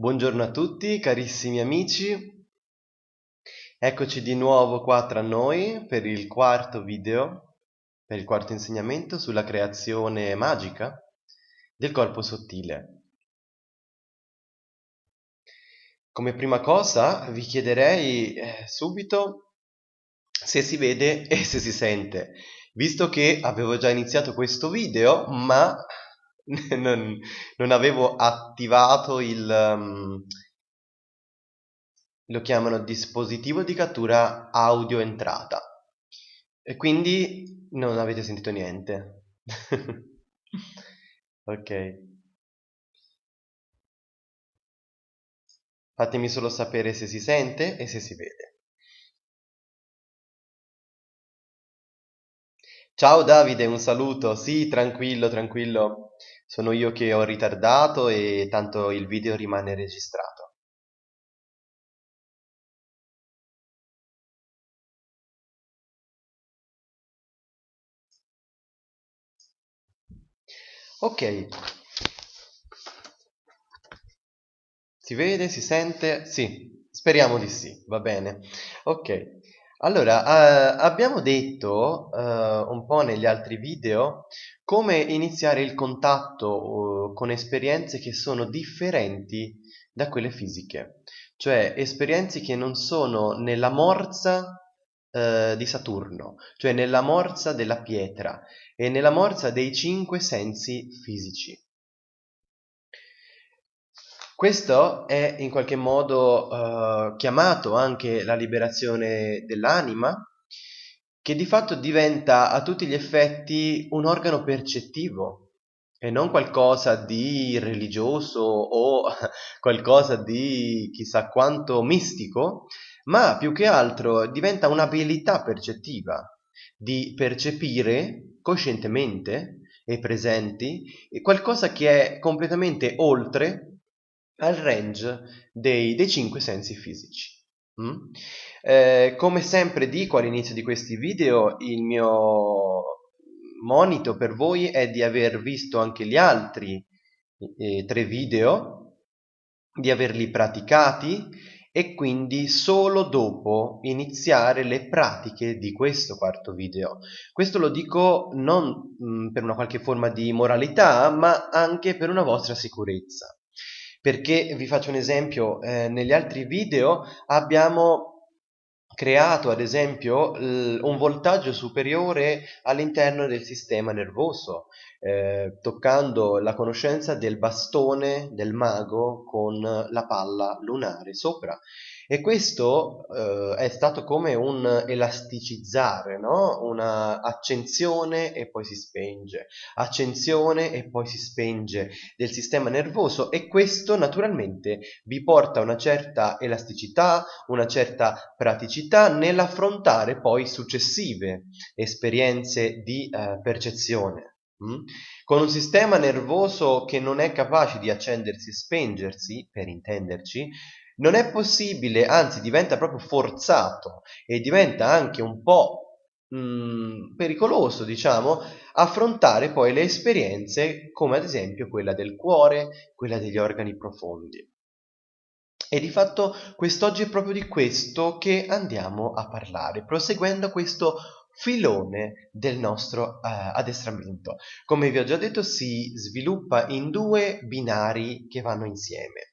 Buongiorno a tutti carissimi amici, eccoci di nuovo qua tra noi per il quarto video, per il quarto insegnamento sulla creazione magica del corpo sottile. Come prima cosa vi chiederei eh, subito se si vede e se si sente, visto che avevo già iniziato questo video ma non, non, avevo attivato il um, lo chiamano dispositivo di cattura audio entrata. E quindi non avete sentito niente. Ok. Fatemi solo sapere se si sente e se si vede. Ciao Davide un saluto. Sì tranquillo tranquillo sono io che ho ritardato e tanto il video rimane registrato. Ok. Si vede? Si sente? Sì, speriamo di sì, va bene. Ok. Allora, eh, abbiamo detto eh, un po' negli altri video come iniziare il contatto eh, con esperienze che sono differenti da quelle fisiche, cioè esperienze che non sono nella morsa eh, di Saturno, cioè nella morsa della pietra e nella morsa dei cinque sensi fisici. Questo è in qualche modo uh, chiamato anche la liberazione dell'anima, che di fatto diventa a tutti gli effetti un organo percettivo e non qualcosa di religioso o qualcosa di chissà quanto mistico, ma più che altro diventa un'abilità percettiva di percepire coscientemente e presenti qualcosa che è completamente oltre al range dei, dei cinque sensi fisici. Mm? Eh, come sempre dico all'inizio di questi video, il mio monito per voi è di aver visto anche gli altri eh, tre video, di averli praticati e quindi solo dopo iniziare le pratiche di questo quarto video. Questo lo dico non mh, mm, per una qualche forma di moralità, ma anche per una vostra sicurezza perché vi faccio un esempio, eh, negli altri video abbiamo creato ad esempio un voltaggio superiore all'interno del sistema nervoso, eh, toccando la conoscenza del bastone del mago con la palla lunare sopra e questo eh, è stato come un elasticizzare, no? una accensione e poi si spenge, accensione e poi si spenge del sistema nervoso e questo naturalmente vi porta una certa elasticità, una certa praticità nell'affrontare poi successive esperienze di eh, percezione. Mm? Con un sistema nervoso che non è capace di accendersi e spengersi, per intenderci, non è possibile, anzi diventa proprio forzato e diventa anche un po' mh, mm, pericoloso, diciamo, affrontare poi le esperienze come ad esempio quella del cuore, quella degli organi profondi. E di fatto quest'oggi è proprio di questo che andiamo a parlare, proseguendo questo filone del nostro uh, addestramento. Come vi ho già detto si sviluppa in due binari che vanno insieme.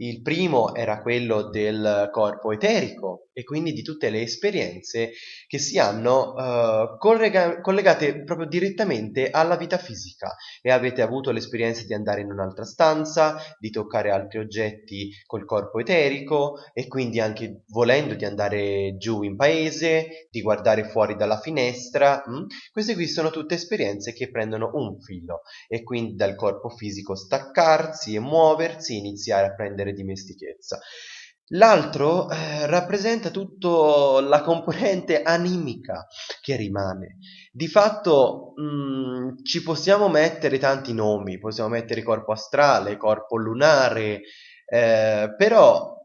Il primo era quello del corpo eterico e quindi di tutte le esperienze che si hanno uh, collega collegate proprio direttamente alla vita fisica e avete avuto l'esperienza di andare in un'altra stanza, di toccare altri oggetti col corpo eterico e quindi anche volendo di andare giù in paese, di guardare fuori dalla finestra. Hm? Queste qui sono tutte esperienze che prendono un filo e quindi dal corpo fisico staccarsi e muoversi, iniziare a prendere avere dimestichezza. L'altro eh, rappresenta tutta la componente animica che rimane. Di fatto mh, mm, ci possiamo mettere tanti nomi, possiamo mettere corpo astrale, corpo lunare, eh, però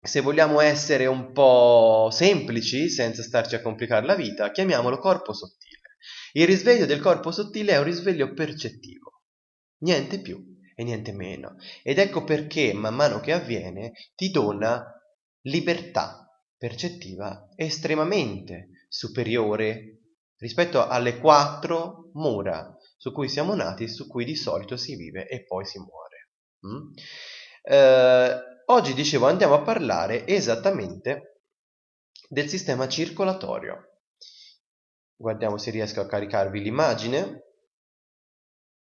se vogliamo essere un po' semplici, senza starci a complicare la vita, chiamiamolo corpo sottile. Il risveglio del corpo sottile è un risveglio percettivo, niente più e niente meno. Ed ecco perché man mano che avviene ti dona libertà percettiva estremamente superiore rispetto alle quattro mura su cui siamo nati su cui di solito si vive e poi si muore. Mm? Eh, oggi dicevo andiamo a parlare esattamente del sistema circolatorio. Guardiamo se riesco a caricarvi l'immagine.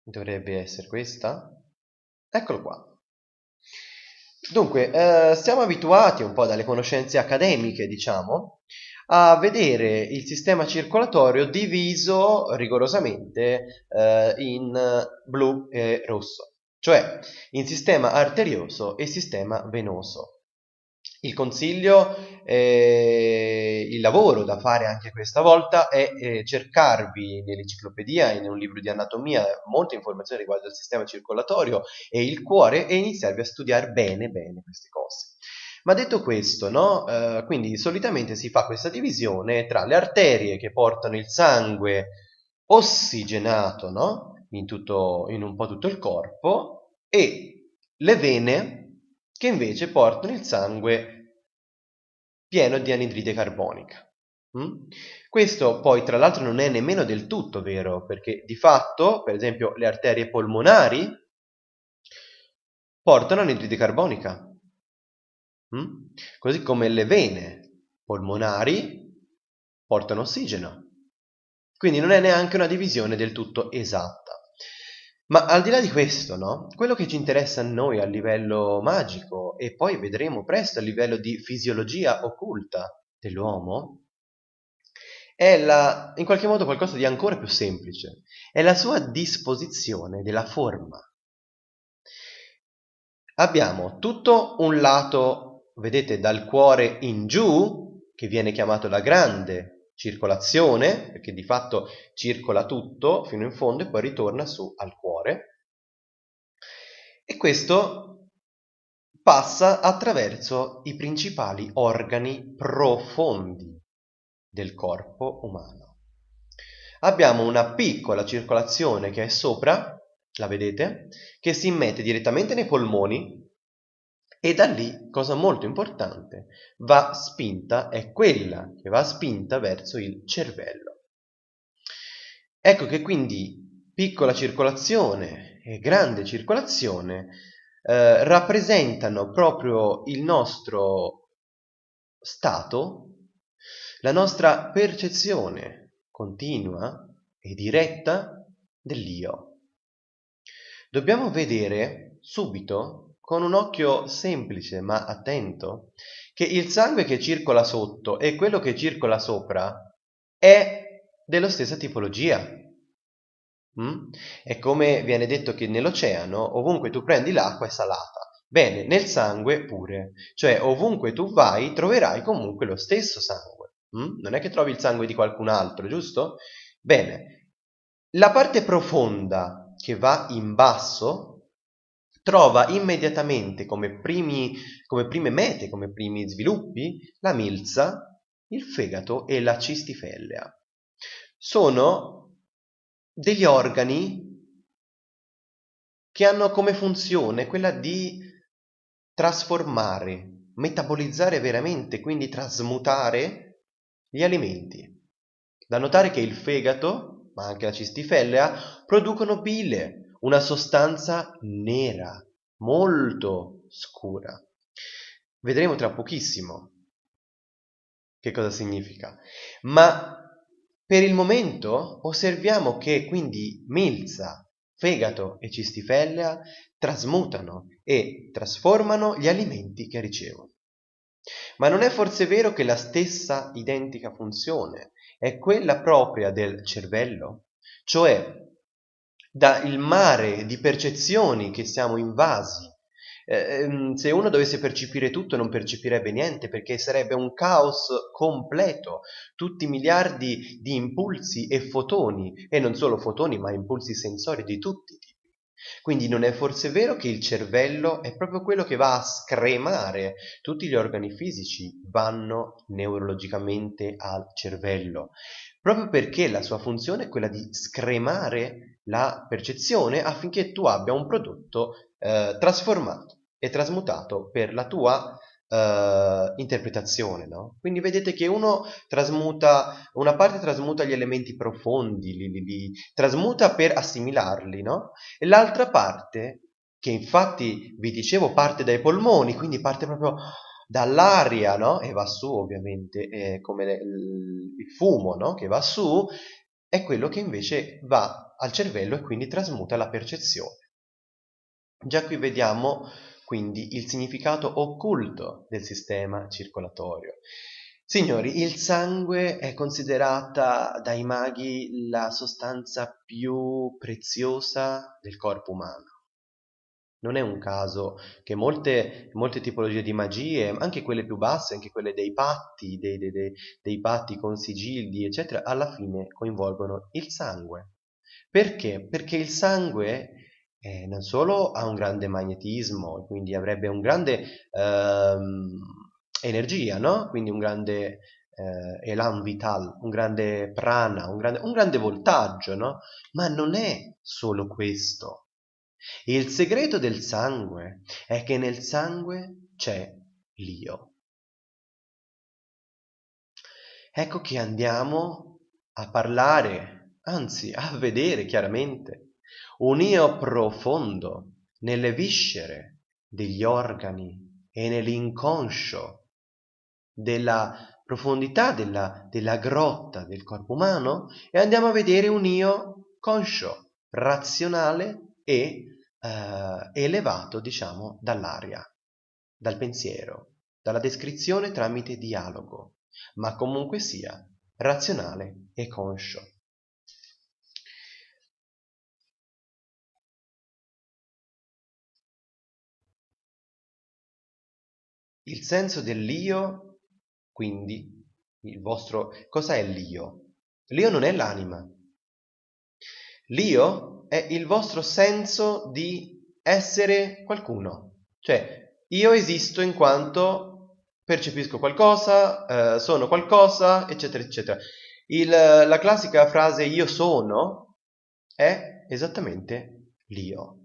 Dovrebbe essere questa. Eccolo qua. Dunque, eh, siamo abituati un po' dalle conoscenze accademiche, diciamo, a vedere il sistema circolatorio diviso rigorosamente eh, in blu e rosso, cioè in sistema arterioso e sistema venoso. Il consiglio, eh, il lavoro da fare anche questa volta è eh, cercarvi nell'enciclopedia in un libro di anatomia molte informazioni riguardo al sistema circolatorio e il cuore e iniziarvi a studiare bene bene queste cose. Ma detto questo, no? eh, quindi solitamente si fa questa divisione tra le arterie che portano il sangue ossigenato no? in, tutto, in un po' tutto il corpo e le vene che invece portano il sangue pieno di anidride carbonica. Mm? Questo poi tra l'altro non è nemmeno del tutto vero, perché di fatto, per esempio, le arterie polmonari portano anidride carbonica, mm? così come le vene polmonari portano ossigeno. Quindi non è neanche una divisione del tutto esatta. Ma al di là di questo, no? Quello che ci interessa a noi a livello magico e poi vedremo presto a livello di fisiologia occulta dell'uomo è la, in qualche modo qualcosa di ancora più semplice, è la sua disposizione della forma. Abbiamo tutto un lato, vedete, dal cuore in giù, che viene chiamato la grande circolazione, perché di fatto circola tutto fino in fondo e poi ritorna su al cuore. E questo passa attraverso i principali organi profondi del corpo umano. Abbiamo una piccola circolazione che è sopra, la vedete, che si immette direttamente nei polmoni e da lì, cosa molto importante, va spinta, è quella che va spinta verso il cervello. Ecco che quindi piccola circolazione e grande circolazione eh, rappresentano proprio il nostro stato, la nostra percezione continua e diretta dell'io. Dobbiamo vedere subito con un occhio semplice ma attento che il sangue che circola sotto e quello che circola sopra è della stessa tipologia. Mm? È come viene detto che nell'oceano ovunque tu prendi l'acqua è salata. Bene, nel sangue pure, cioè ovunque tu vai troverai comunque lo stesso sangue. Mm? Non è che trovi il sangue di qualcun altro, giusto? Bene, la parte profonda che va in basso trova immediatamente come, primi, come prime mete, come primi sviluppi, la milza, il fegato e la cistifellea. Sono degli organi che hanno come funzione quella di trasformare, metabolizzare veramente, quindi trasmutare gli alimenti. Da notare che il fegato, ma anche la cistifellea, producono bile, una sostanza nera, molto scura. Vedremo tra pochissimo che cosa significa. Ma per il momento osserviamo che quindi milza, fegato e cistifellea trasmutano e trasformano gli alimenti che ricevono. Ma non è forse vero che la stessa identica funzione è quella propria del cervello? Cioè dal mare di percezioni che siamo invasi. Eh, ehm, se uno dovesse percepire tutto non percepirebbe niente perché sarebbe un caos completo, tutti miliardi di impulsi e fotoni, e non solo fotoni ma impulsi sensori di tutti i tipi. Quindi non è forse vero che il cervello è proprio quello che va a scremare tutti gli organi fisici, vanno neurologicamente al cervello. Proprio perché la sua funzione è quella di scremare la percezione affinché tu abbia un prodotto eh, trasformato e trasmutato per la tua uh, interpretazione, no? Quindi vedete che uno trasmuta, una parte trasmuta gli elementi profondi, li, li, li trasmuta per assimilarli, no? E l'altra parte, che infatti vi dicevo parte dai polmoni, quindi parte proprio dall'aria, no? E va su ovviamente, è come le, il fumo, no? Che va su, è quello che invece va al cervello e quindi trasmuta la percezione. Già qui vediamo quindi il significato occulto del sistema circolatorio. Signori, il sangue è considerata dai maghi la sostanza più preziosa del corpo umano. Non è un caso che molte, molte tipologie di magie, anche quelle più basse, anche quelle dei patti, dei, dei, dei, dei patti con sigilli, eccetera, alla fine coinvolgono il sangue. Perché? Perché il sangue eh, non solo ha un grande magnetismo, quindi avrebbe un grande ehm, energia, no? Quindi un grande eh, elan vital, un grande prana, un grande, un grande voltaggio, no? Ma non è solo questo. Il segreto del sangue è che nel sangue c'è l'io. Ecco che andiamo a parlare, anzi a vedere chiaramente un io profondo nelle viscere degli organi e nell'inconscio della profondità della, della grotta del corpo umano e andiamo a vedere un io conscio, razionale e eh, elevato, diciamo, dall'aria, dal pensiero, dalla descrizione tramite dialogo, ma comunque sia razionale e conscio. Il senso dell'io, quindi, il vostro... Cos'è l'io? L'io non è l'anima. L'io è il vostro senso di essere qualcuno. Cioè, io esisto in quanto percepisco qualcosa, eh, sono qualcosa, eccetera, eccetera. Il, la classica frase io sono è esattamente l'io.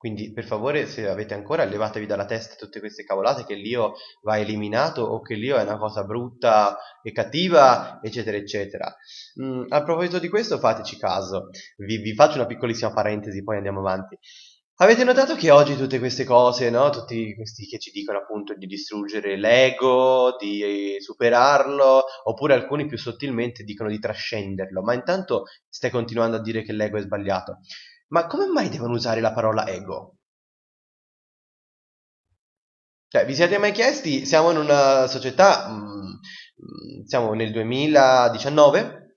Quindi per favore se avete ancora levatevi dalla testa tutte queste cavolate che l'io va eliminato o che l'io è una cosa brutta e cattiva eccetera eccetera. Mm, a proposito di questo fateci caso, vi, vi, faccio una piccolissima parentesi poi andiamo avanti. Avete notato che oggi tutte queste cose, no? tutti questi che ci dicono appunto di distruggere l'ego, di superarlo, oppure alcuni più sottilmente dicono di trascenderlo, ma intanto stai continuando a dire che l'ego è sbagliato. Ma come mai devono usare la parola ego? Cioè, vi siete mai chiesti, siamo in una società, mm, mm siamo nel 2019,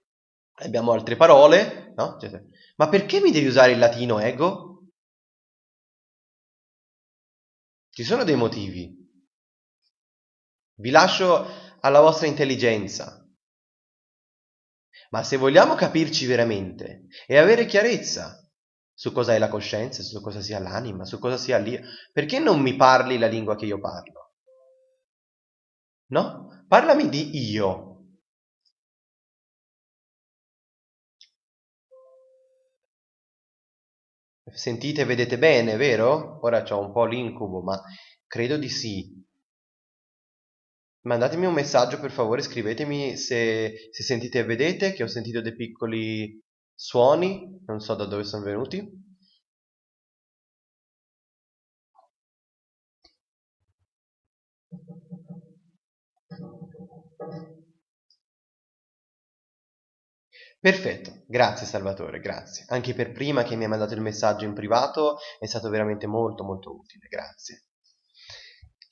abbiamo altre parole, no? Cioè, ma perché mi devi usare il latino ego? Ci sono dei motivi. Vi lascio alla vostra intelligenza. Ma se vogliamo capirci veramente e avere chiarezza su cosa è la coscienza, su cosa sia l'anima, su cosa sia l'io. Perché non mi parli la lingua che io parlo? No? Parlami di io. Sentite vedete bene, vero? Ora ho un po' l'incubo, ma credo di sì. Mandatemi un messaggio per favore, scrivetemi se, se sentite e vedete, che ho sentito dei piccoli suoni, non so da dove sono venuti. Perfetto, grazie Salvatore, grazie. Anche per prima che mi hai mandato il messaggio in privato è stato veramente molto molto utile, grazie.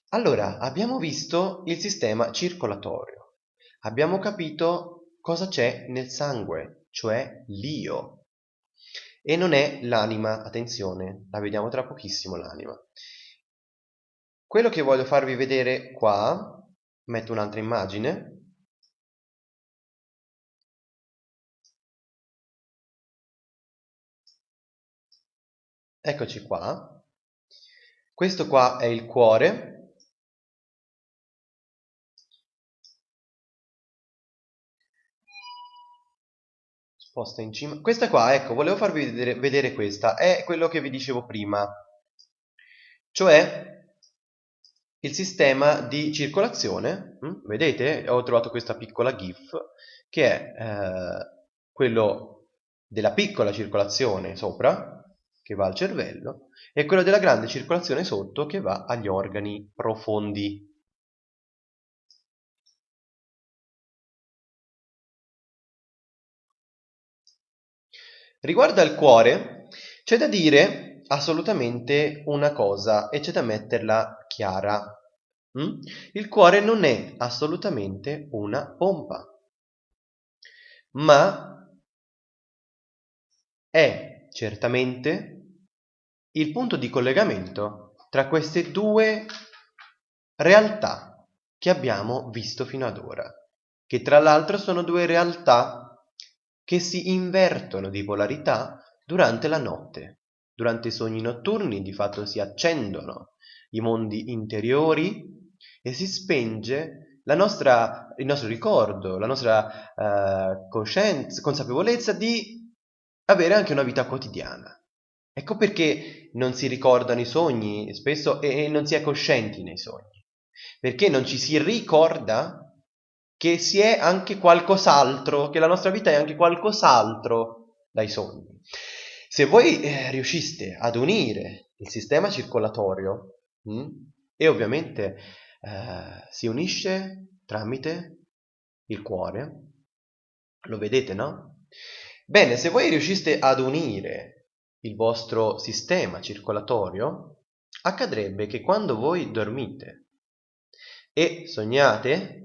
Allora, abbiamo visto il sistema circolatorio, abbiamo capito cosa c'è nel sangue, cioè l'io. E non è l'anima, attenzione, la vediamo tra pochissimo l'anima. Quello che voglio farvi vedere qua, metto un'altra immagine, Eccoci qua. Questo qua è il cuore posta in cima. Questa qua, ecco, volevo farvi vedere, vedere questa, è quello che vi dicevo prima, cioè il sistema di circolazione, hm? vedete? Ho trovato questa piccola GIF che è eh, quello della piccola circolazione sopra, che va al cervello, e quello della grande circolazione sotto, che va agli organi profondi. Riguardo al cuore, c'è da dire assolutamente una cosa e c'è da metterla chiara. Mm? Il cuore non è assolutamente una pompa, ma è certamente il punto di collegamento tra queste due realtà che abbiamo visto fino ad ora, che tra l'altro sono due realtà che si invertono di polarità durante la notte. Durante i sogni notturni di fatto si accendono i mondi interiori e si spenge nostra, il nostro ricordo, la nostra uh, coscienza, consapevolezza di avere anche una vita quotidiana. Ecco perché non si ricordano i sogni spesso e non si è coscienti nei sogni, perché non ci si ricorda che si è anche qualcos'altro, che la nostra vita è anche qualcos'altro dai sogni. Se voi eh, riusciste ad unire il sistema circolatorio, mh, hm, e ovviamente eh, si unisce tramite il cuore, lo vedete, no? Bene, se voi riusciste ad unire il vostro sistema circolatorio, accadrebbe che quando voi dormite e sognate,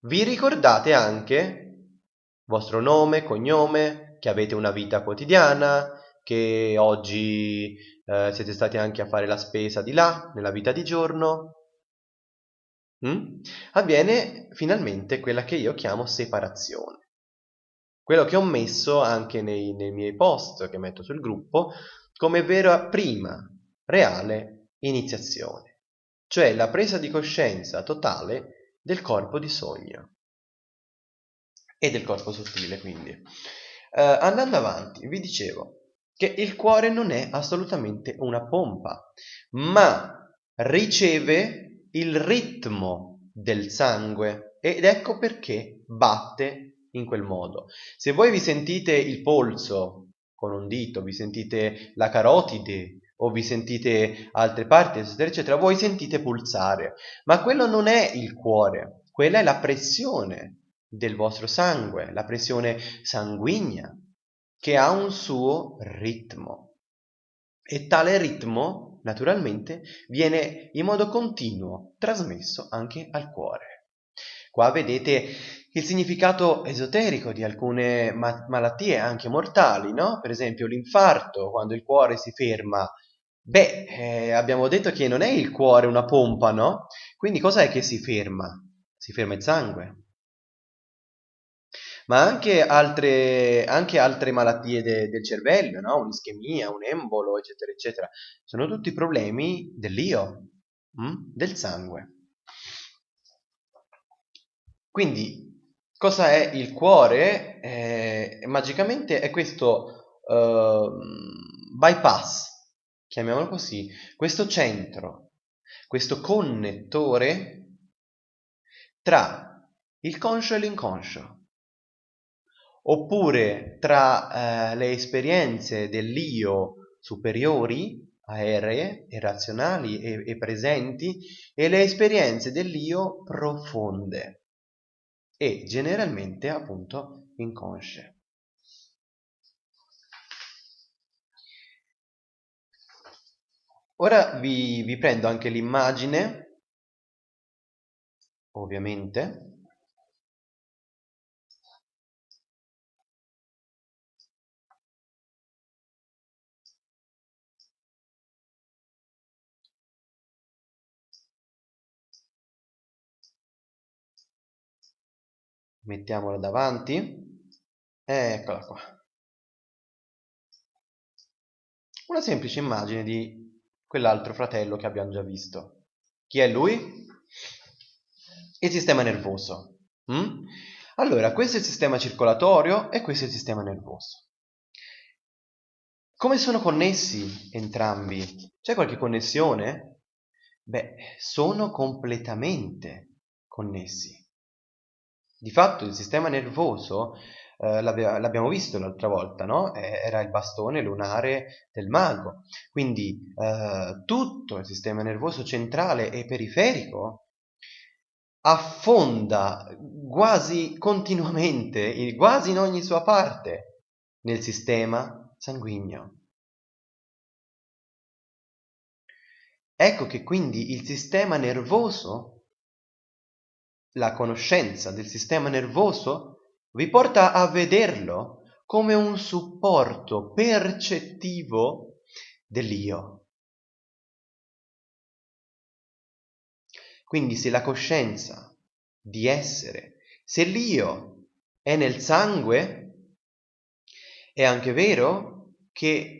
vi ricordate anche vostro nome, cognome, che avete una vita quotidiana, che oggi eh, siete stati anche a fare la spesa di là, nella vita di giorno. Mm? Avviene finalmente quella che io chiamo separazione. Quello che ho messo anche nei, nei miei post che metto sul gruppo come vera prima, reale iniziazione, cioè la presa di coscienza totale del corpo di sogno e del corpo sottile quindi. Uh, andando avanti, vi dicevo che il cuore non è assolutamente una pompa, ma riceve il ritmo del sangue ed ecco perché batte in quel modo. Se voi vi sentite il polso con un dito, vi sentite la carotide o vi sentite altre parti, eccetera, eccetera, voi sentite pulsare, ma quello non è il cuore, quella è la pressione del vostro sangue, la pressione sanguigna, che ha un suo ritmo. E tale ritmo, naturalmente, viene in modo continuo trasmesso anche al cuore. Qua vedete il significato esoterico di alcune ma- malattie anche mortali, no? Per esempio l'infarto, quando il cuore si ferma Beh, eh, abbiamo detto che non è il cuore una pompa, no? Quindi cos'è che si ferma? Si ferma il sangue. Ma anche altre, anche altre malattie de, del cervello, no? Un'ischemia, un embolo, eccetera, eccetera. Sono tutti problemi dell'io, hm? del sangue. Quindi, cosa è il cuore? Eh, magicamente è questo uh, bypass chiamiamolo così, questo centro, questo connettore tra il conscio e l'inconscio, oppure tra eh, le esperienze dell'io superiori, aeree e razionali e, e presenti, e le esperienze dell'io profonde e generalmente appunto inconsce. Ora vi, vi prendo anche l'immagine, ovviamente, mettiamola davanti, eccola qua. Una semplice immagine di quell'altro fratello che abbiamo già visto. Chi è lui? Il sistema nervoso. Mm? Allora, questo è il sistema circolatorio e questo è il sistema nervoso. Come sono connessi entrambi? C'è qualche connessione? Beh, sono completamente connessi. Di fatto il sistema nervoso, eh, l'abbiamo visto l'altra volta, no? era il bastone lunare del mago. Quindi eh, tutto il sistema nervoso centrale e periferico affonda quasi continuamente, quasi in ogni sua parte, nel sistema sanguigno. Ecco che quindi il sistema nervoso, la conoscenza del sistema nervoso, vi porta a vederlo come un supporto percettivo dell'io. Quindi se la coscienza di essere, se l'io è nel sangue, è anche vero che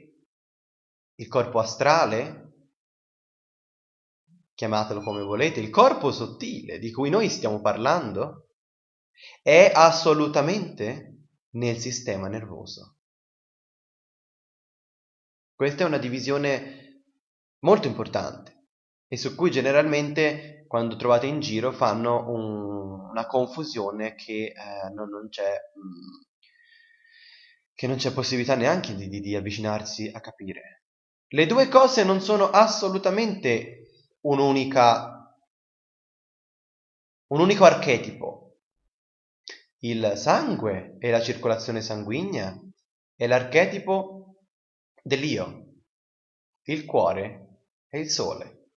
il corpo astrale, chiamatelo come volete, il corpo sottile di cui noi stiamo parlando, è assolutamente nel sistema nervoso. Questa è una divisione molto importante e su cui generalmente quando trovate in giro fanno un, una confusione che, eh, non, non c'è, mm, che non c'è possibilità neanche di, di, di avvicinarsi a capire. Le due cose non sono assolutamente un'unica, un unico archetipo. Il sangue e la circolazione sanguigna è l'archetipo dell'io. Il cuore è il sole.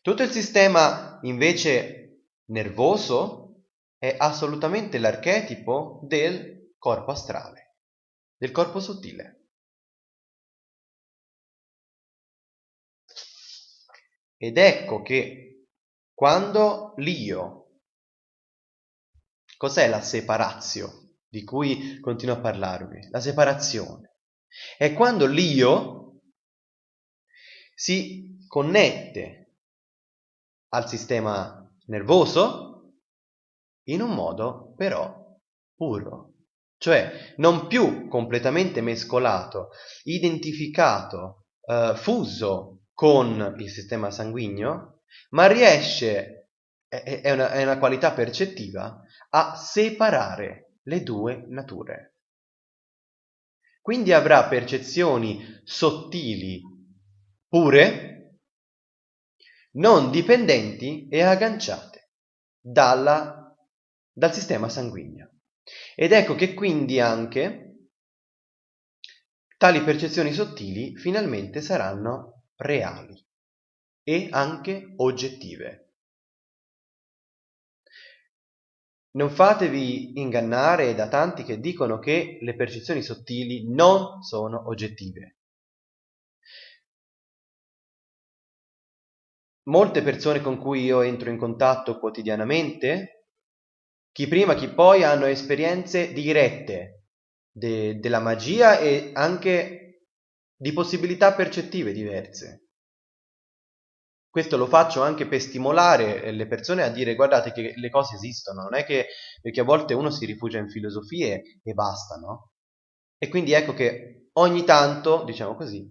Tutto il sistema invece nervoso è assolutamente l'archetipo del corpo astrale, del corpo sottile. Ed ecco che quando l'io, cos'è la separazio di cui continuo a parlarvi? La separazione. È quando l'io si connette al sistema nervoso in un modo però puro, cioè non più completamente mescolato, identificato, eh, fuso con il sistema sanguigno, ma riesce, è, è, una, è una qualità percettiva, a separare le due nature. Quindi avrà percezioni sottili pure, non dipendenti e agganciate dalla, dal sistema sanguigno. Ed ecco che quindi anche tali percezioni sottili finalmente saranno reali e anche oggettive. Non fatevi ingannare da tanti che dicono che le percezioni sottili non sono oggettive. molte persone con cui io entro in contatto quotidianamente, chi prima chi poi hanno esperienze dirette de della magia e anche di possibilità percettive diverse. Questo lo faccio anche per stimolare le persone a dire guardate che le cose esistono, non è che perché a volte uno si rifugia in filosofie e basta, no? E quindi ecco che ogni tanto, diciamo così,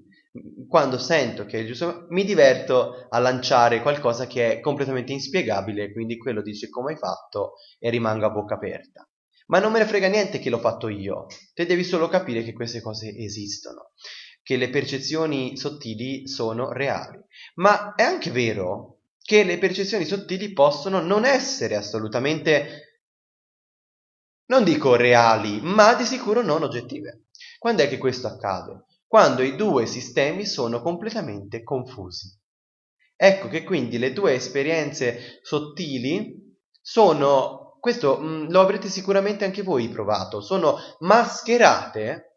quando sento che è giusto, mi diverto a lanciare qualcosa che è completamente inspiegabile, quindi quello dice come hai fatto e rimango a bocca aperta. Ma non me ne frega niente che l'ho fatto io, te devi solo capire che queste cose esistono, che le percezioni sottili sono reali. Ma è anche vero che le percezioni sottili possono non essere assolutamente, non dico reali, ma di sicuro non oggettive. Quando è che questo accade? quando i due sistemi sono completamente confusi. Ecco che quindi le due esperienze sottili sono, questo mh, mm, lo avrete sicuramente anche voi provato, sono mascherate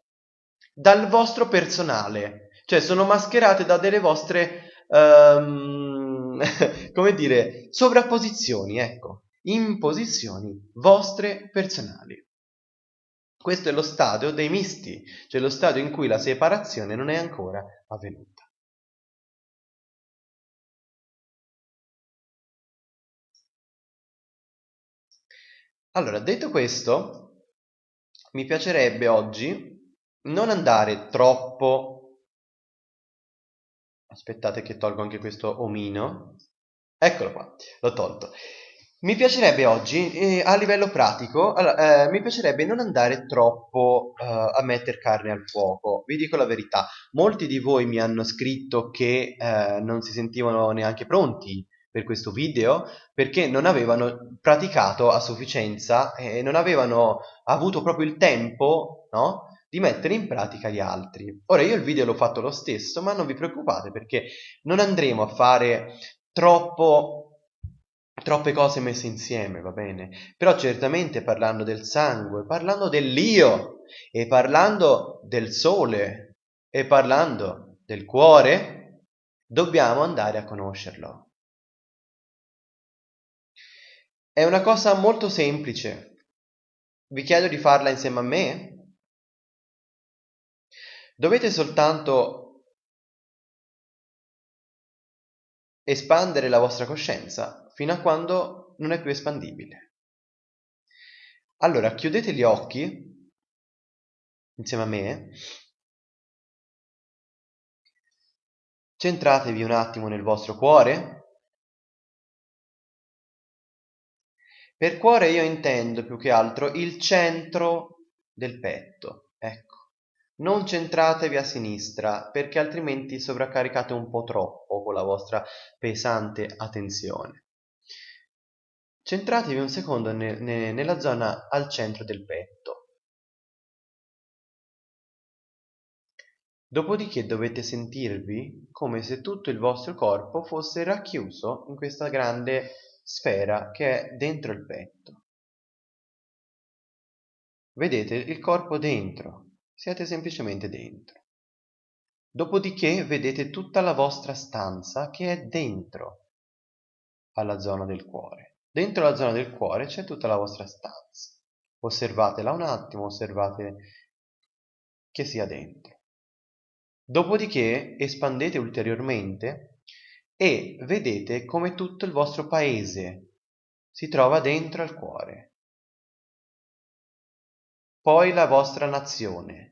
dal vostro personale, cioè sono mascherate da delle vostre, um, come dire, sovrapposizioni, ecco, imposizioni vostre personali. Questo è lo stadio dei misti, cioè lo stadio in cui la separazione non è ancora avvenuta. Allora, detto questo, mi piacerebbe oggi non andare troppo... Aspettate che tolgo anche questo omino. Eccolo qua, l'ho tolto. Mi piacerebbe oggi, eh, a livello pratico, allora, eh, mi piacerebbe non andare troppo eh, a mettere carne al fuoco. Vi dico la verità, molti di voi mi hanno scritto che eh, non si sentivano neanche pronti per questo video perché non avevano praticato a sufficienza e non avevano avuto proprio il tempo, no? Di mettere in pratica gli altri. Ora io il video l'ho fatto lo stesso, ma non vi preoccupate perché non andremo a fare troppo troppe cose messe insieme, va bene? Però certamente parlando del sangue, parlando dell'io e parlando del sole e parlando del cuore, dobbiamo andare a conoscerlo. È una cosa molto semplice. Vi chiedo di farla insieme a me. Dovete soltanto espandere la vostra coscienza fino a quando non è più espandibile. Allora, chiudete gli occhi insieme a me, centratevi un attimo nel vostro cuore. Per cuore io intendo più che altro il centro del petto. Non centratevi a sinistra perché altrimenti sovraccaricate un po' troppo con la vostra pesante attenzione. Centratevi un secondo ne, ne, nella zona al centro del petto. Dopodiché dovete sentirvi come se tutto il vostro corpo fosse racchiuso in questa grande sfera che è dentro il petto. Vedete il corpo dentro, siete semplicemente dentro. Dopodiché vedete tutta la vostra stanza che è dentro alla zona del cuore. Dentro la zona del cuore c'è tutta la vostra stanza. Osservatela un attimo, osservate che sia dentro. Dopodiché espandete ulteriormente e vedete come tutto il vostro paese si trova dentro al cuore poi la vostra nazione.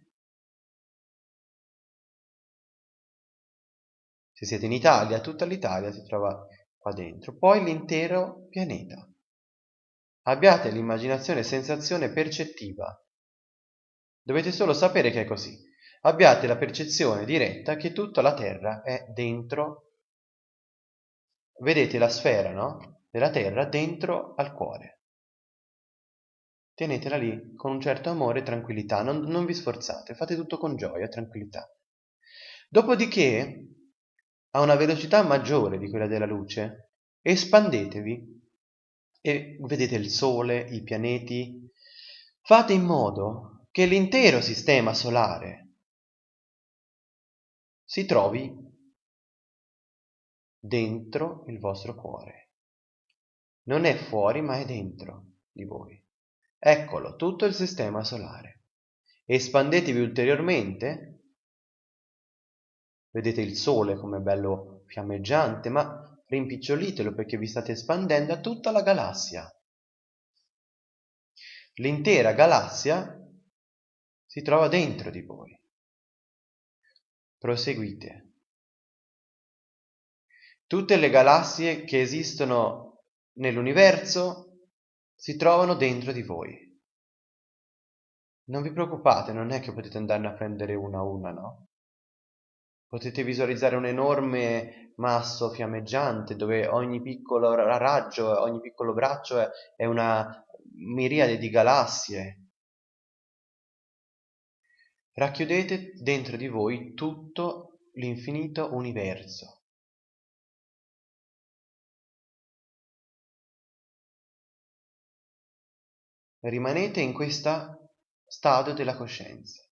Se siete in Italia, tutta l'Italia si trova qua dentro, poi l'intero pianeta. Abbiate l'immaginazione sensazione percettiva. Dovete solo sapere che è così. Abbiate la percezione diretta che tutta la Terra è dentro. Vedete la sfera, no? Della Terra dentro al cuore tenetela lì con un certo amore e tranquillità, non, non vi sforzate, fate tutto con gioia e tranquillità. Dopodiché, a una velocità maggiore di quella della luce, espandetevi e vedete il Sole, i pianeti, fate in modo che l'intero sistema solare si trovi dentro il vostro cuore. Non è fuori, ma è dentro di voi. Eccolo, tutto il sistema solare. Espandetevi ulteriormente. Vedete il Sole come bello fiammeggiante, ma rimpicciolitelo perché vi state espandendo a tutta la galassia. L'intera galassia si trova dentro di voi. Proseguite. Tutte le galassie che esistono nell'universo si trovano dentro di voi. Non vi preoccupate, non è che potete andarne a prendere una a una, no? Potete visualizzare un enorme masso fiammeggiante dove ogni piccolo raggio, ogni piccolo braccio è, una miriade di galassie. Racchiudete dentro di voi tutto l'infinito universo. rimanete in questo stato della coscienza.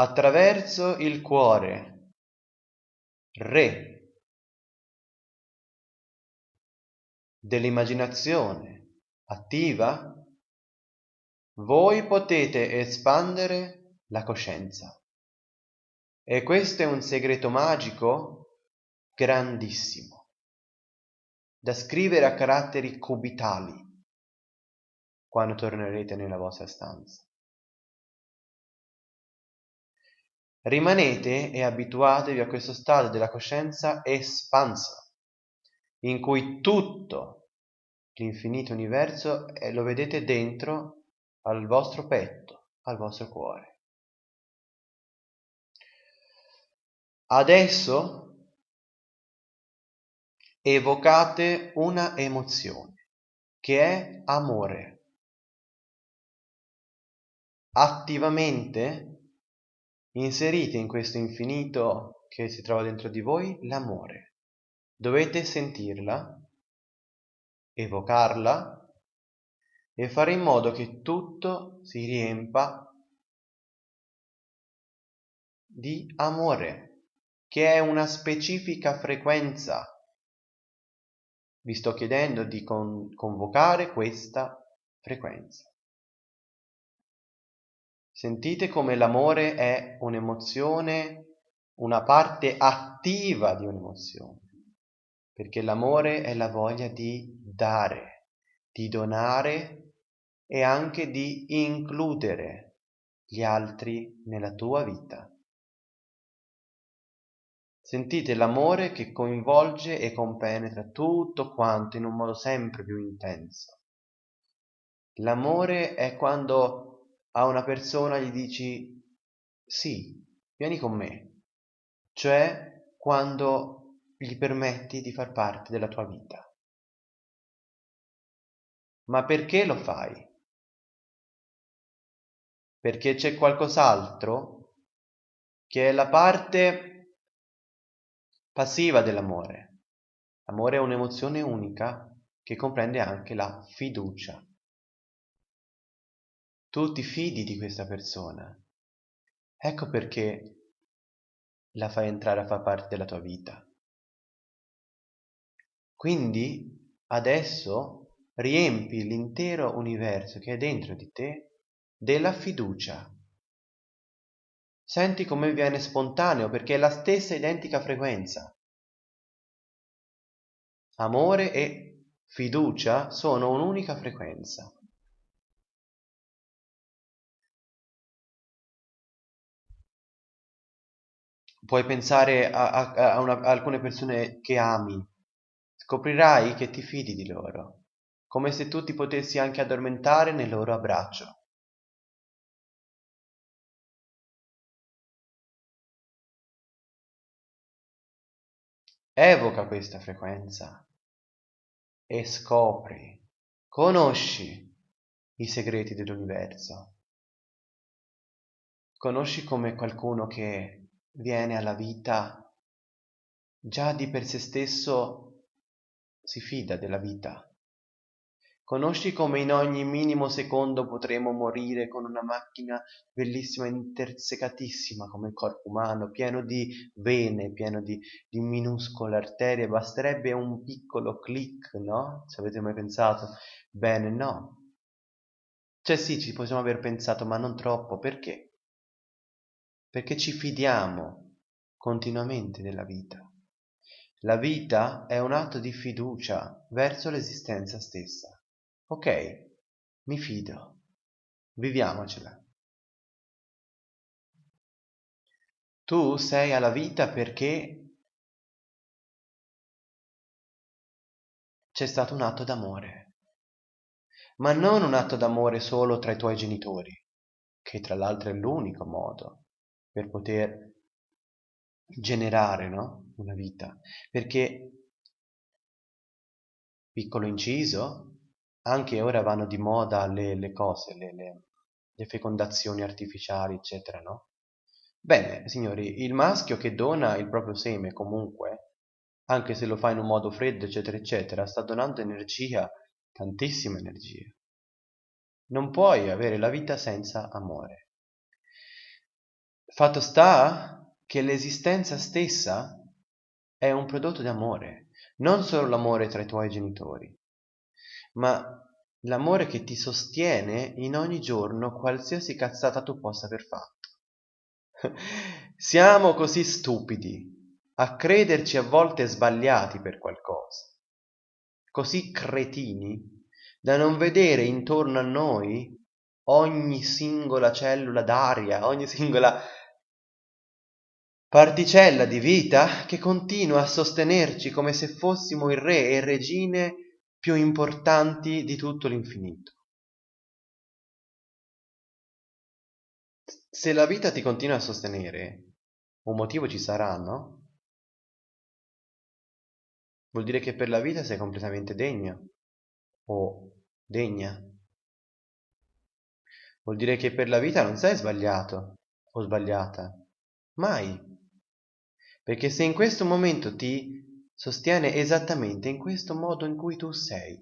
Attraverso il cuore, re dell'immaginazione attiva, voi potete espandere la coscienza. E questo è un segreto magico grandissimo. da scrivere a caratteri cubitali quando tornerete nella vostra stanza. Rimanete e abituatevi a questo stato della coscienza espansa, in cui tutto l'infinito universo eh, lo vedete dentro al vostro petto, al vostro cuore. Adesso evocate una emozione che è amore. Attivamente Inserite in questo infinito che si trova dentro di voi l'amore. Dovete sentirla, evocarla e fare in modo che tutto si riempa di amore, che è una specifica frequenza. Vi sto chiedendo di con- convocare questa frequenza. Sentite come l'amore è un'emozione, una parte attiva di un'emozione, perché l'amore è la voglia di dare, di donare e anche di includere gli altri nella tua vita. Sentite l'amore che coinvolge e compenetra tutto quanto in un modo sempre più intenso. L'amore è quando a una persona gli dici sì, vieni con me, cioè quando gli permetti di far parte della tua vita. Ma perché lo fai? Perché c'è qualcos'altro che è la parte passiva dell'amore. L'amore è un'emozione unica che comprende anche la fiducia tu ti fidi di questa persona. Ecco perché la fai entrare a far parte della tua vita. Quindi adesso riempi l'intero universo che è dentro di te della fiducia. Senti come viene spontaneo perché è la stessa identica frequenza. Amore e fiducia sono un'unica frequenza. Puoi pensare a, a, a, una, a alcune persone che ami, scoprirai che ti fidi di loro, come se tu ti potessi anche addormentare nel loro abbraccio. Evoca questa frequenza e scopri, conosci i segreti dell'universo. Conosci come qualcuno che viene alla vita già di per sé stesso si fida della vita. Conosci come in ogni minimo secondo potremo morire con una macchina bellissima, intersecatissima come il corpo umano, pieno di vene, pieno di, di minuscole arterie, basterebbe un piccolo clic, no? Ci avete mai pensato? Bene, no. Cioè sì, ci possiamo aver pensato, ma non troppo, perché? Perché ci fidiamo continuamente della vita. La vita è un atto di fiducia verso l'esistenza stessa. Ok, mi fido, viviamocela. Tu sei alla vita perché c'è stato un atto d'amore, ma non un atto d'amore solo tra i tuoi genitori, che tra l'altro è l'unico modo per poter generare no? una vita. Perché, piccolo inciso, anche ora vanno di moda le, le cose, le, le, le fecondazioni artificiali, eccetera, no? Bene, signori, il maschio che dona il proprio seme comunque, anche se lo fa in un modo freddo, eccetera, eccetera, sta donando energia, tantissima energia. Non puoi avere la vita senza amore. Fatto sta che l'esistenza stessa è un prodotto d'amore, non solo l'amore tra i tuoi genitori, ma l'amore che ti sostiene in ogni giorno qualsiasi cazzata tu possa aver fatto. Siamo così stupidi a crederci a volte sbagliati per qualcosa. così cretini da non vedere intorno a noi ogni singola cellula d'aria, ogni singola particella di vita che continua a sostenerci come se fossimo il re e regine più importanti di tutto l'infinito. Se la vita ti continua a sostenere, un motivo ci sarà, no? Vuol dire che per la vita sei completamente degno o degna. Vuol dire che per la vita non sei sbagliato o sbagliata. Mai. Perché se in questo momento ti sostiene esattamente in questo modo in cui tu sei,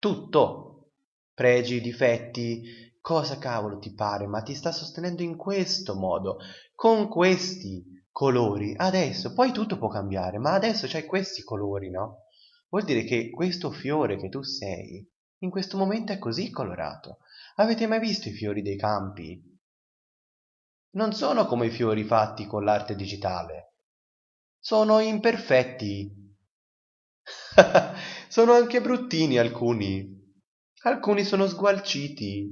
tutto, pregi, difetti, cosa cavolo ti pare, ma ti sta sostenendo in questo modo, con questi colori. Adesso, poi tutto può cambiare, ma adesso c'hai questi colori, no? Vuol dire che questo fiore che tu sei, in questo momento è così colorato. Avete mai visto i fiori dei campi? Non sono come i fiori fatti con l'arte digitale. Sono imperfetti. sono anche bruttini alcuni. Alcuni sono sgualciti.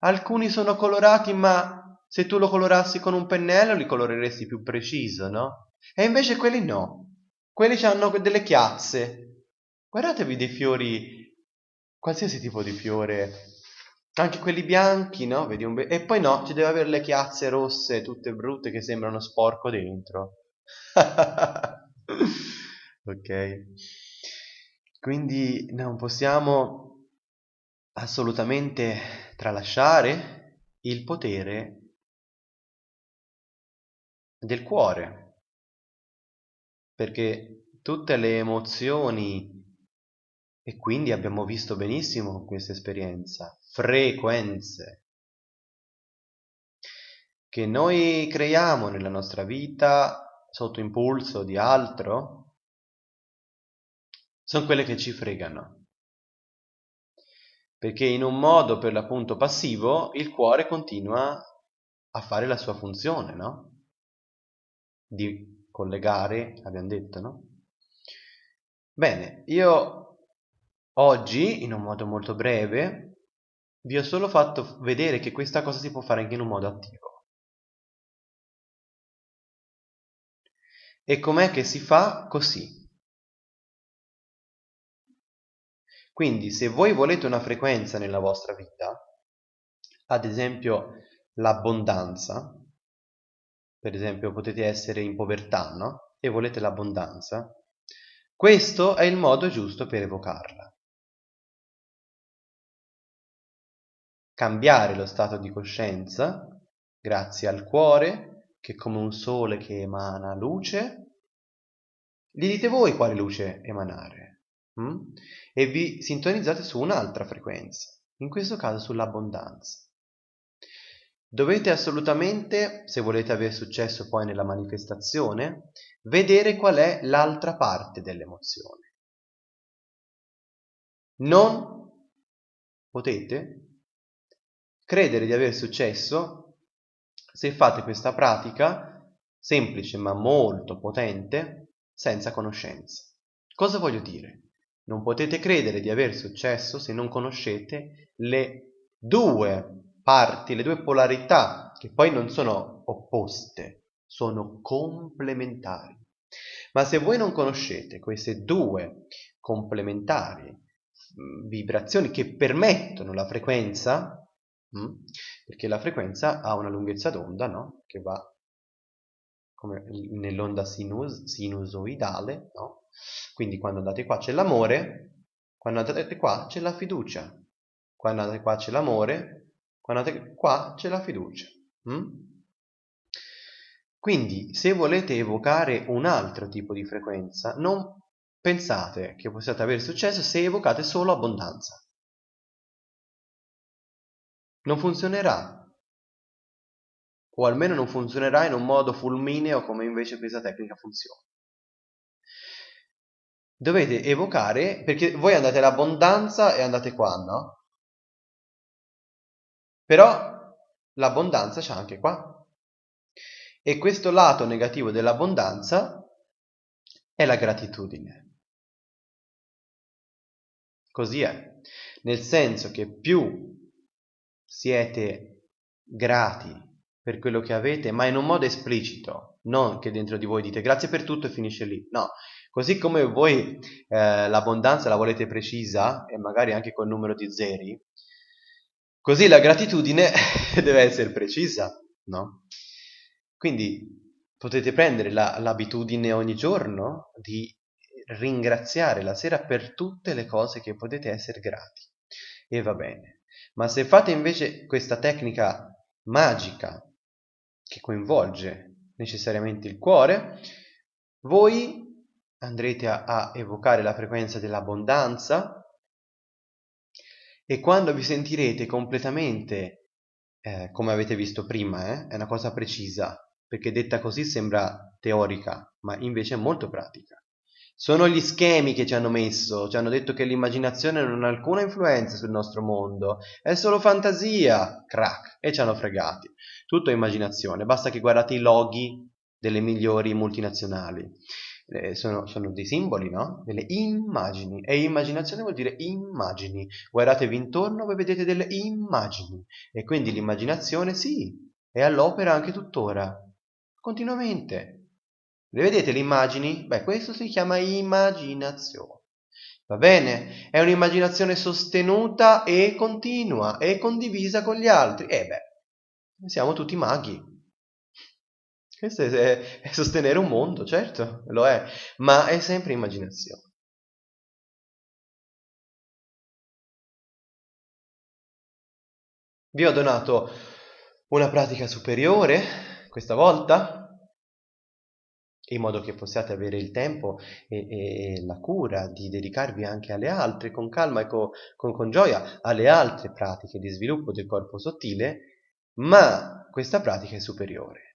Alcuni sono colorati, ma se tu lo colorassi con un pennello li coloreresti più preciso, no? E invece quelli no. Quelli hanno delle chiazze. Guardatevi dei fiori, qualsiasi tipo di fiore, anche quelli bianchi, no? Be- e poi no, ci deve avere le chiazze rosse, tutte brutte, che sembrano sporco dentro. ok. Quindi non possiamo assolutamente tralasciare il potere del cuore, perché tutte le emozioni, e quindi abbiamo visto benissimo questa esperienza, frequenze che noi creiamo nella nostra vita sotto impulso di altro, sono quelle che ci fregano perché in un modo per l'appunto passivo il cuore continua a fare la sua funzione, no? Di collegare, abbiamo detto, no? Bene, io oggi, in un modo molto breve, vi ho solo fatto vedere che questa cosa si può fare anche in un modo attivo. E com'è che si fa? Così. Quindi se voi volete una frequenza nella vostra vita, ad esempio l'abbondanza, per esempio potete essere in povertà, no? E volete l'abbondanza, questo è il modo giusto per evocarla. Cambiare lo stato di coscienza grazie al cuore che come un sole che emana luce. Gli dite voi quale luce emanare. Mm? e vi sintonizzate su un'altra frequenza, in questo caso sull'abbondanza. Dovete assolutamente, se volete avere successo poi nella manifestazione, vedere qual è l'altra parte dell'emozione. Non potete credere di avere successo se fate questa pratica semplice ma molto potente senza conoscenza. Cosa voglio dire? Non potete credere di aver successo se non conoscete le due parti, le due polarità, che poi non sono opposte, sono complementari. Ma se voi non conoscete queste due complementari mm, vibrazioni che permettono la frequenza, mm, perché la frequenza ha una lunghezza d'onda no? che va come nell'onda sinus, sinusoidale, no? Quindi quando andate qua c'è l'amore, quando andate qua c'è la fiducia, quando andate qua c'è l'amore, quando andate qua c'è la fiducia. Mm? Quindi se volete evocare un altro tipo di frequenza, non pensate che possiate avere successo se evocate solo abbondanza. Non funzionerà. O almeno non funzionerà in un modo fulmineo come invece questa tecnica funziona dovete evocare, perché voi andate all'abbondanza e andate qua, no? Però l'abbondanza c'è anche qua. E questo lato negativo dell'abbondanza è la gratitudine. Così è, nel senso che più siete grati per quello che avete, ma in un modo esplicito, non che dentro di voi dite grazie per tutto e finisce lì, no, così come voi eh, l'abbondanza la volete precisa e magari anche col numero di zeri, così la gratitudine deve essere precisa, no? Quindi potete prendere la, l'abitudine ogni giorno di ringraziare la sera per tutte le cose che potete essere grati e va bene. Ma se fate invece questa tecnica magica che coinvolge necessariamente il cuore, voi andrete a, a evocare la frequenza dell'abbondanza e quando vi sentirete completamente, eh, come avete visto prima, eh, è una cosa precisa, perché detta così sembra teorica, ma invece è molto pratica. Sono gli schemi che ci hanno messo, ci hanno detto che l'immaginazione non ha alcuna influenza sul nostro mondo, è solo fantasia, crack, e ci hanno fregati. Tutto è immaginazione, basta che guardate i loghi delle migliori multinazionali. Eh, sono, sono, dei simboli, no? Delle immagini. E immaginazione vuol dire immagini. Guardatevi intorno, voi vedete delle immagini. E quindi l'immaginazione, sì, è all'opera anche tuttora, continuamente. Le vedete le immagini? Beh, questo si chiama immaginazione. Va bene? È un'immaginazione sostenuta e continua e condivisa con gli altri. E eh beh, siamo tutti maghi. Questo è, è sostenere un mondo, certo, lo è, ma è sempre immaginazione. Vi ho donato una pratica superiore questa volta, in modo che possiate avere il tempo e, e, la cura di dedicarvi anche alle altre, con calma e con, con, con gioia, alle altre pratiche di sviluppo del corpo sottile, ma questa pratica è superiore.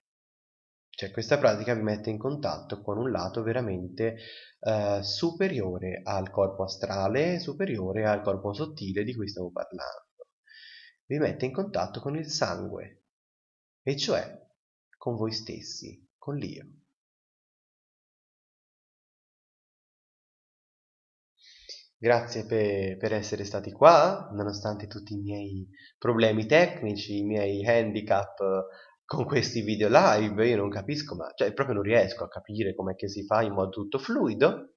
Cioè questa pratica vi mette in contatto con un lato veramente eh, superiore al corpo astrale, superiore al corpo sottile di cui stavo parlando. Vi mette in contatto con il sangue, e cioè con voi stessi, con l'io. Grazie per, per, essere stati qua, nonostante tutti i miei problemi tecnici, i miei handicap con questi video live. Io non capisco, ma cioè, proprio non riesco a capire com'è che si fa in modo tutto fluido.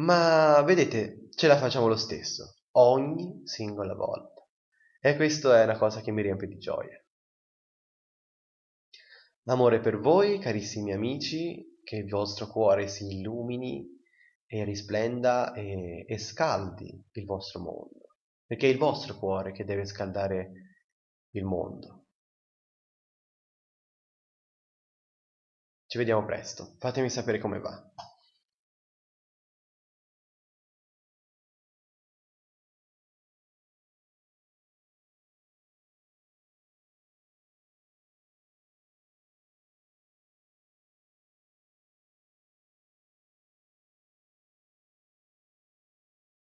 Ma vedete, ce la facciamo lo stesso, ogni singola volta. E questo è una cosa che mi riempie di gioia. Amore per voi, carissimi amici, che il vostro cuore si illumini e risplenda e, e scaldi il vostro mondo, perché è il vostro cuore che deve scaldare il mondo. Ci vediamo presto, fatemi sapere come va.